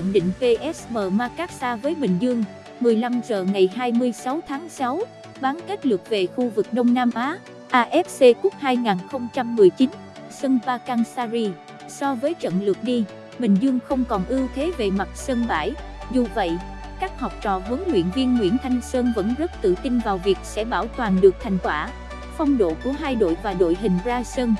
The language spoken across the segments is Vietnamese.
Nhận định PSM Makassar với Bình Dương, 15 giờ ngày 26 tháng 6, bán kết lượt về khu vực Đông Nam Á, AFC Cup 2019, sân Pakansari. So với trận lượt đi, Bình Dương không còn ưu thế về mặt sân bãi. Dù vậy, các học trò huấn luyện viên Nguyễn Thanh Sơn vẫn rất tự tin vào việc sẽ bảo toàn được thành quả. Phong độ của hai đội và đội hình ra sân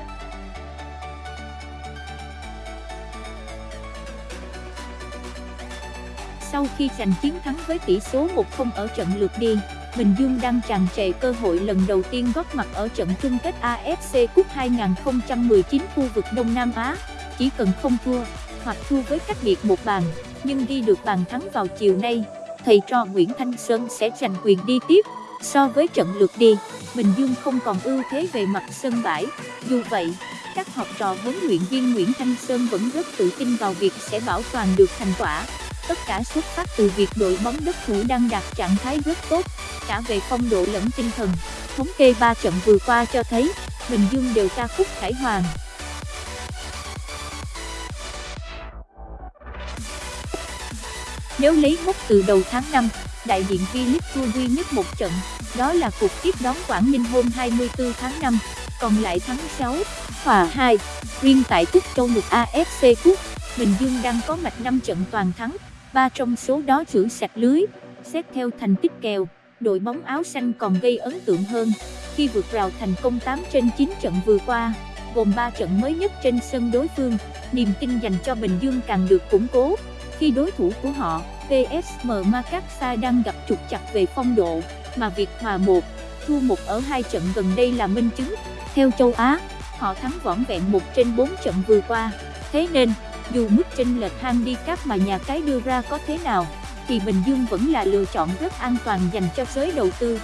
Sau khi giành chiến thắng với tỷ số 1-0 ở trận lượt đi, Bình Dương đang tràn trề cơ hội lần đầu tiên góp mặt ở trận chung kết AFC Cup 2019 khu vực Đông Nam Á. Chỉ cần không thua, hoặc thua với cách biệt một bàn, nhưng ghi được bàn thắng vào chiều nay, thầy trò Nguyễn Thanh Sơn sẽ giành quyền đi tiếp. So với trận lượt đi, Bình Dương không còn ưu thế về mặt sân bãi. Dù vậy, các học trò huấn luyện viên Nguyễn Thanh Sơn vẫn rất tự tin vào việc sẽ bảo toàn được thành quả. Tất cả xuất phát từ việc đội bóng đất thủ đang đạt trạng thái rất tốt, cả về phong độ lẫn tinh thần. Thống kê 3 trận vừa qua cho thấy, Bình Dương đều ca khúc khải hoàng. Nếu lấy mốc từ đầu tháng 5, đại diện V-League thua duy nhất một trận, đó là cuộc tiếp đón Quảng Ninh hôm 24 tháng 5, còn lại thắng 6, hòa 2. Riêng tại Cúp Châu Mục AFC Cup, Bình Dương đang có mạch 5 trận toàn thắng, ba trong số đó chữ sạch lưới. Xét theo thành tích kèo, đội bóng áo xanh còn gây ấn tượng hơn khi vượt rào thành công 8 trên 9 trận vừa qua, gồm 3 trận mới nhất trên sân đối phương. Niềm tin dành cho Bình Dương càng được củng cố khi đối thủ của họ, PSM Makassar đang gặp trục chặt về phong độ, mà việc hòa 1, thua 1 ở hai trận gần đây là minh chứng. Theo châu Á, họ thắng vỏn vẹn 1 trên 4 trận vừa qua. Thế nên, dù mức chênh lệch handicap mà nhà cái đưa ra có thế nào, thì Bình Dương vẫn là lựa chọn rất an toàn dành cho giới đầu tư.